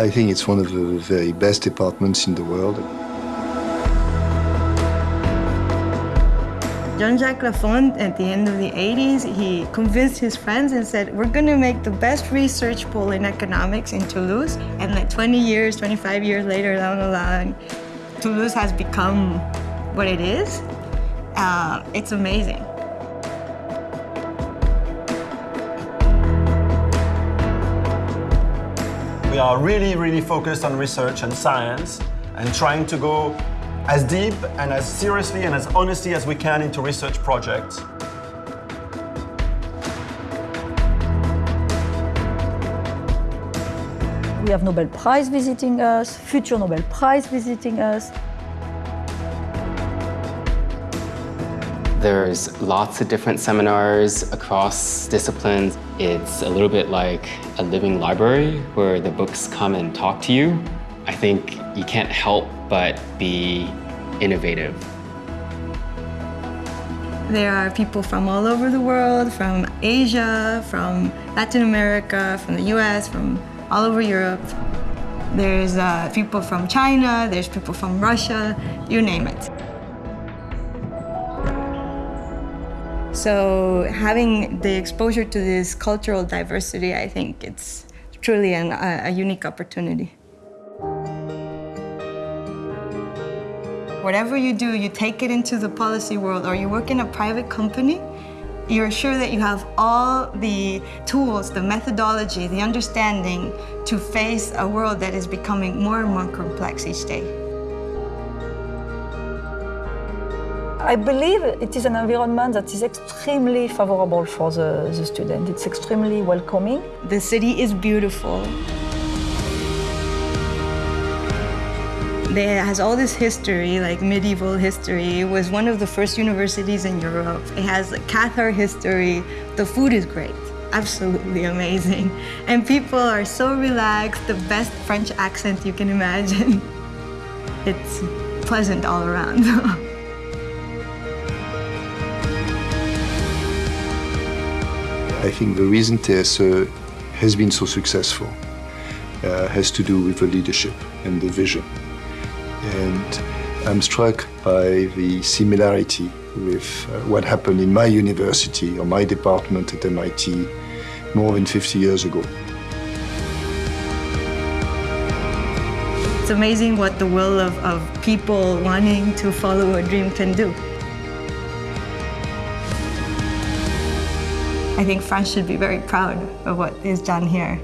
I think it's one of the very best departments in the world. Jean-Jacques Laffont, at the end of the 80s, he convinced his friends and said, we're going to make the best research pool in economics in Toulouse. And like 20 years, 25 years later down the line, Toulouse has become what it is. Uh, it's amazing. We are really, really focused on research and science and trying to go as deep and as seriously and as honestly as we can into research projects. We have Nobel Prize visiting us, future Nobel Prize visiting us. There's lots of different seminars across disciplines. It's a little bit like a living library where the books come and talk to you. I think you can't help but be innovative. There are people from all over the world, from Asia, from Latin America, from the US, from all over Europe. There's uh, people from China, there's people from Russia, you name it. So having the exposure to this cultural diversity, I think it's truly an, a, a unique opportunity. Whatever you do, you take it into the policy world or you work in a private company, you're sure that you have all the tools, the methodology, the understanding to face a world that is becoming more and more complex each day. I believe it is an environment that is extremely favorable for the, the student. It's extremely welcoming. The city is beautiful. It has all this history, like medieval history. It was one of the first universities in Europe. It has Cathar history. The food is great, absolutely amazing. And people are so relaxed, the best French accent you can imagine. It's pleasant all around. I think the reason TSE has been so successful uh, has to do with the leadership and the vision. And I'm struck by the similarity with uh, what happened in my university or my department at MIT more than 50 years ago. It's amazing what the will of, of people wanting to follow a dream can do. I think France should be very proud of what is done here.